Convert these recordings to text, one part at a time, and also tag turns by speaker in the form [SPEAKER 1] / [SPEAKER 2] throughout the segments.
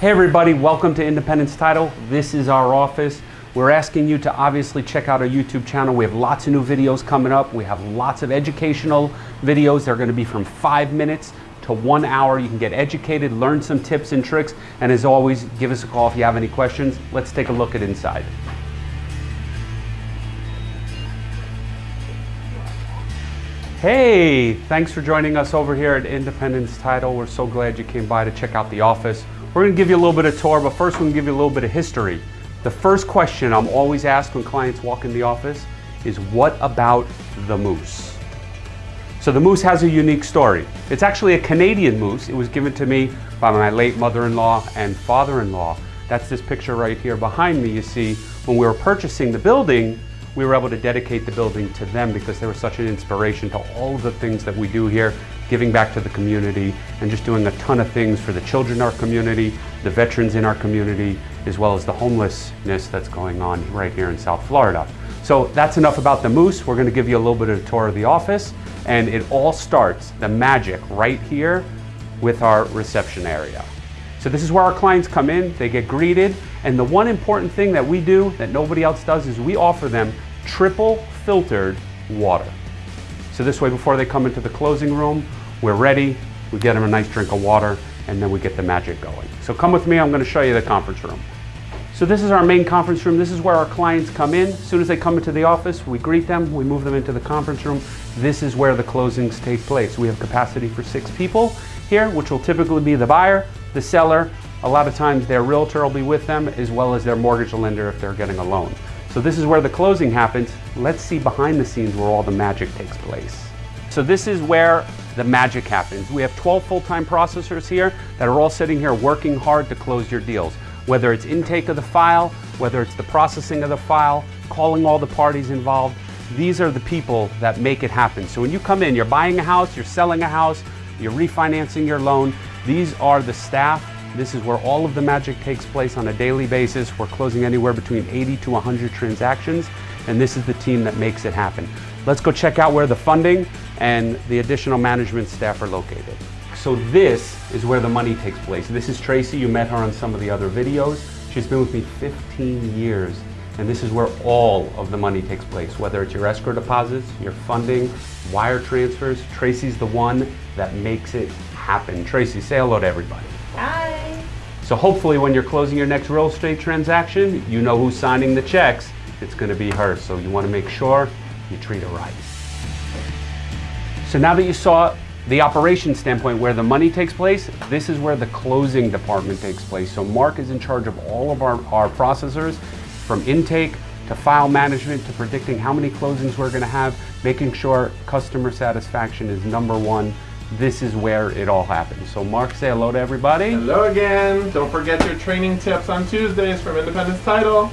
[SPEAKER 1] Hey everybody, welcome to Independence Title. This is our office. We're asking you to obviously check out our YouTube channel. We have lots of new videos coming up. We have lots of educational videos. They're gonna be from five minutes to one hour. You can get educated, learn some tips and tricks, and as always, give us a call if you have any questions. Let's take a look at inside. Hey, thanks for joining us over here at Independence Title. We're so glad you came by to check out the office. We're gonna give you a little bit of tour, but first we're gonna give you a little bit of history. The first question I'm always asked when clients walk in the office is what about the moose? So the moose has a unique story. It's actually a Canadian moose. It was given to me by my late mother-in-law and father-in-law. That's this picture right here behind me. You see, when we were purchasing the building, we were able to dedicate the building to them because they were such an inspiration to all the things that we do here, giving back to the community and just doing a ton of things for the children in our community, the veterans in our community, as well as the homelessness that's going on right here in South Florida. So that's enough about the moose. We're gonna give you a little bit of a tour of the office and it all starts, the magic, right here with our reception area. So this is where our clients come in, they get greeted, and the one important thing that we do that nobody else does is we offer them triple filtered water. So this way before they come into the closing room, we're ready, we get them a nice drink of water, and then we get the magic going. So come with me, I'm gonna show you the conference room. So this is our main conference room. This is where our clients come in. As soon as they come into the office, we greet them, we move them into the conference room. This is where the closings take place. We have capacity for six people here, which will typically be the buyer, the seller, a lot of times their realtor will be with them as well as their mortgage lender if they're getting a loan. So this is where the closing happens. Let's see behind the scenes where all the magic takes place. So this is where the magic happens. We have 12 full-time processors here that are all sitting here working hard to close your deals. Whether it's intake of the file, whether it's the processing of the file, calling all the parties involved, these are the people that make it happen. So when you come in, you're buying a house, you're selling a house, you're refinancing your loan, these are the staff. This is where all of the magic takes place on a daily basis. We're closing anywhere between 80 to 100 transactions, and this is the team that makes it happen. Let's go check out where the funding and the additional management staff are located. So this is where the money takes place. This is Tracy, you met her on some of the other videos. She's been with me 15 years, and this is where all of the money takes place, whether it's your escrow deposits, your funding, wire transfers. Tracy's the one that makes it happen. Tracy, say hello to everybody.
[SPEAKER 2] Hi.
[SPEAKER 1] So hopefully when you're closing your next real estate transaction, you know who's signing the checks. It's gonna be her, so you wanna make sure you treat her right. So now that you saw the operation standpoint where the money takes place, this is where the closing department takes place. So Mark is in charge of all of our, our processors from intake to file management to predicting how many closings we're gonna have, making sure customer satisfaction is number one this is where it all happens. So Mark, say hello to everybody.
[SPEAKER 3] Hello again. Don't forget your training tips on Tuesdays from Independence Title.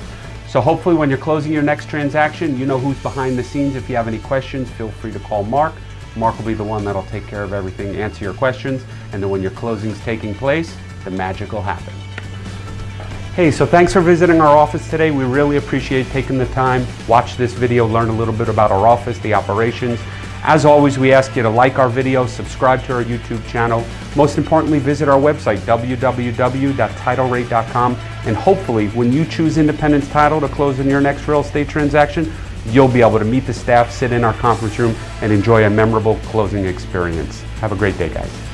[SPEAKER 1] So hopefully when you're closing your next transaction, you know who's behind the scenes. If you have any questions, feel free to call Mark. Mark will be the one that'll take care of everything, answer your questions, and then when your closing's taking place, the magic will happen. Hey, so thanks for visiting our office today. We really appreciate taking the time. Watch this video, learn a little bit about our office, the operations, as always, we ask you to like our video, subscribe to our YouTube channel. Most importantly, visit our website, www.titlerate.com, and hopefully, when you choose Independence Title to close in your next real estate transaction, you'll be able to meet the staff, sit in our conference room, and enjoy a memorable closing experience. Have a great day, guys.